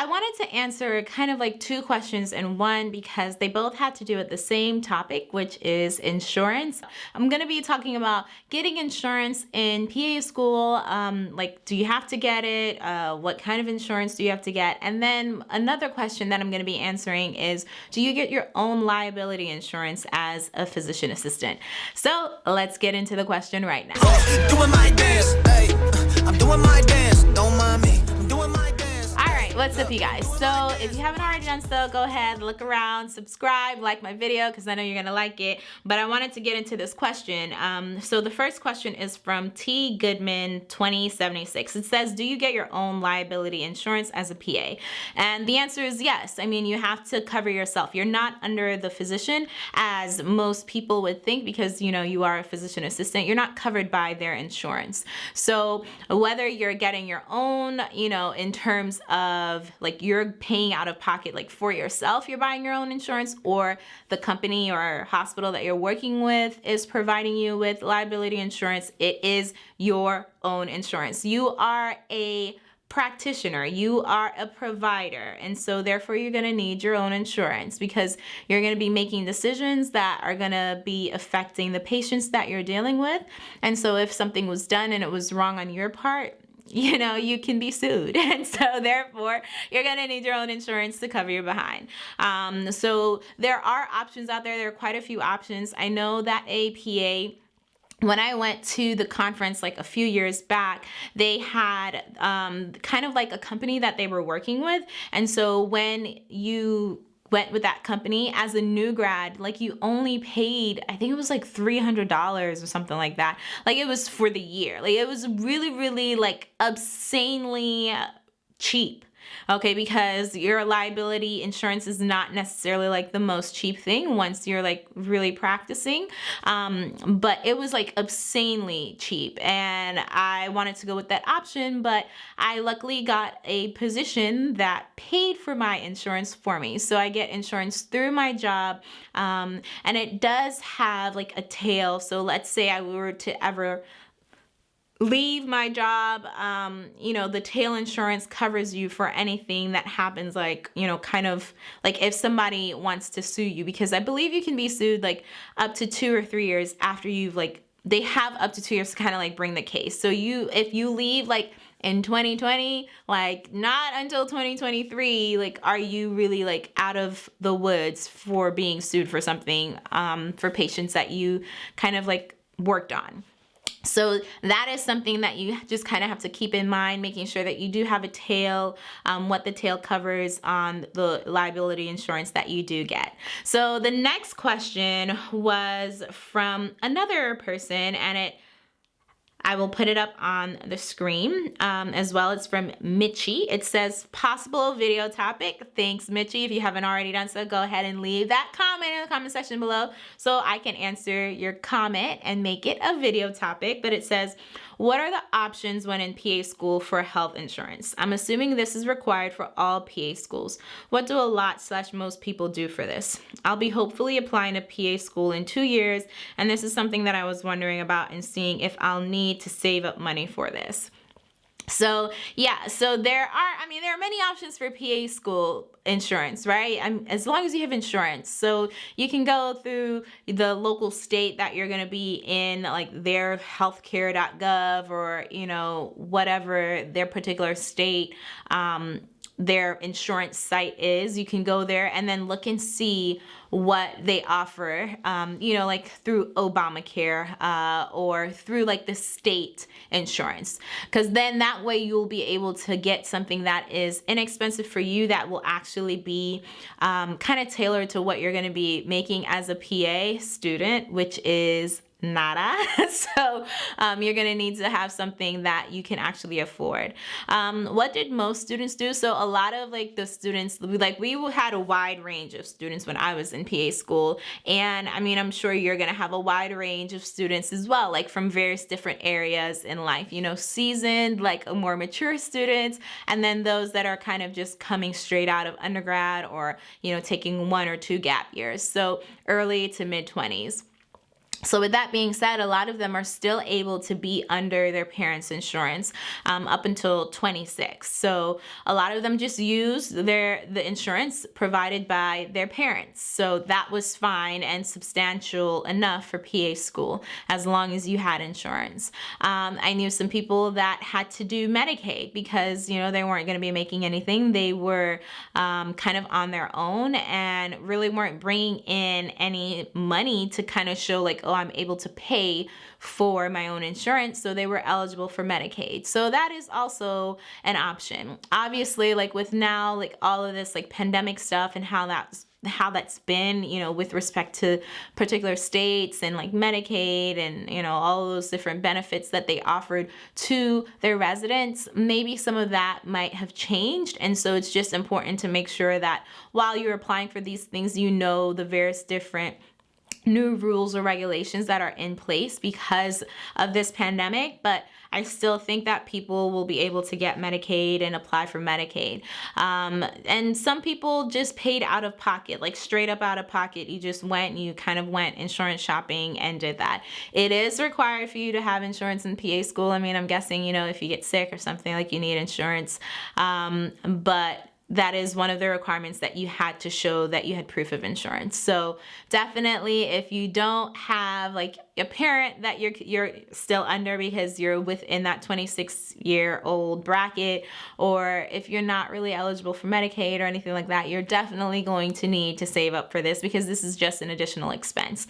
I wanted to answer kind of like two questions in one because they both had to do with the same topic, which is insurance. I'm going to be talking about getting insurance in PA school. Um, like, do you have to get it? Uh, what kind of insurance do you have to get? And then another question that I'm going to be answering is, do you get your own liability insurance as a physician assistant? So let's get into the question right now. What's up you guys? So if you haven't already done so go ahead look around subscribe like my video because i know you're gonna like it. But i wanted to get into this question. Um, so the first question is from t goodman 2076 it says do you get your own liability insurance as a pa and the answer is yes. I mean you have to cover yourself. You're not under the physician as most people would think because you know you are a physician assistant. You're not covered by their insurance. So whether you're getting your own you know in terms of of like you're paying out of pocket like for yourself you're buying your own insurance or the company or hospital that you're working with is providing you with liability insurance it is your own insurance. You are a practitioner. You are a provider. And so therefore you're going to need your own insurance because you're going to be making decisions that are going to be affecting the patients that you're dealing with. And so if something was done and it was wrong on your part you know, you can be sued. And so therefore, you're going to need your own insurance to cover your behind. Um, so there are options out there. There are quite a few options. I know that APA when I went to the conference like a few years back, they had um, kind of like a company that they were working with. And so when you went with that company as a new grad like you only paid i think it was like $300 or something like that. Like it was for the year. Like it was really really like obscenely cheap okay because your liability insurance is not necessarily like the most cheap thing once you're like really practicing um, but it was like obscenely cheap and I wanted to go with that option but I luckily got a position that paid for my insurance for me. So I get insurance through my job um, and it does have like a tail. So let's say I were to ever leave my job um you know the tail insurance covers you for anything that happens like you know kind of like if somebody wants to sue you because i believe you can be sued like up to two or three years after you've like they have up to two years to kind of like bring the case. So you if you leave like in 2020 like not until 2023 like are you really like out of the woods for being sued for something um for patients that you kind of like worked on so that is something that you just kind of have to keep in mind, making sure that you do have a tail, um, what the tail covers on the liability insurance that you do get. So the next question was from another person and it I will put it up on the screen um, as well. It's from Mitchie. It says possible video topic. Thanks, Mitchie. If you haven't already done so, go ahead and leave that comment in the comment section below so I can answer your comment and make it a video topic. But it says, what are the options when in PA school for health insurance? I'm assuming this is required for all PA schools. What do a lot slash most people do for this? I'll be hopefully applying to PA school in two years, and this is something that I was wondering about and seeing if I'll need to save up money for this. So yeah, so there are, I mean, there are many options for PA school insurance, right? I'm, as long as you have insurance. So you can go through the local state that you're to be in, like their healthcare.gov or, you know, whatever their particular state um, their insurance site is. You can go there and then look and see what they offer, um, you know, like through Obamacare uh, or through like the state insurance. Because then that way you'll be able to get something that is inexpensive for you that will actually be um, kind of tailored to what you're going to be making as a PA student, which is nada. so um, you're gonna need to have something that you can actually afford. Um, what did most students do? So a lot of like the students, like we had a wide range of students when I was in PA school. And I mean, I'm sure you're gonna have a wide range of students as well, like from various different areas in life, you know, seasoned, like more mature students, and then those that are kind of just coming straight out of undergrad or, you know, taking one or two gap years. So early to mid 20s. So with that being said, a lot of them are still able to be under their parents' insurance um, up until 26. So a lot of them just use their the insurance provided by their parents. So that was fine and substantial enough for PA school as long as you had insurance. Um, I knew some people that had to do Medicaid because you know they weren't going to be making anything. They were um, kind of on their own and really weren't bringing in any money to kind of show like oh, I'm able to pay for my own insurance. So they were eligible for Medicaid. So that is also an option. Obviously, like with now, like all of this like pandemic stuff and how that's how that's been, you know, with respect to particular states and like Medicaid and, you know, all those different benefits that they offered to their residents, maybe some of that might have changed. And so it's just important to make sure that while you're applying for these things, you know the various different new rules or regulations that are in place because of this pandemic, but I still think that people will be able to get Medicaid and apply for Medicaid. Um, and some people just paid out of pocket, like straight up out of pocket. You just went, you kind of went insurance shopping and did that. It is required for you to have insurance in PA school. I mean, I'm guessing, you know, if you get sick or something like you need insurance. Um, but that is one of the requirements that you had to show that you had proof of insurance. So definitely if you don't have like a parent that you're you're still under because you're within that 26 year old bracket or if you're not really eligible for Medicaid or anything like that, you're definitely going to need to save up for this because this is just an additional expense.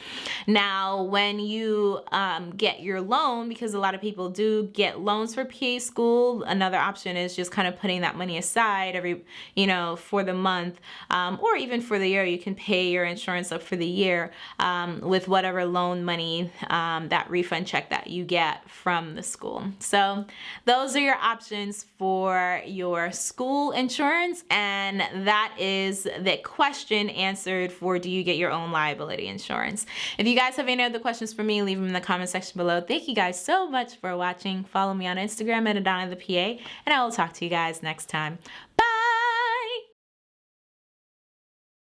Now, when you um, get your loan, because a lot of people do get loans for PA school, another option is just kind of putting that money aside every you know, for the month um, or even for the year. You can pay your insurance up for the year um, with whatever loan money, um, that refund check that you get from the school. So those are your options for your school insurance. And that is the question answered for do you get your own liability insurance? If you guys have any other questions for me, leave them in the comment section below. Thank you guys so much for watching. Follow me on Instagram at Adana the PA, and I will talk to you guys next time. Bye!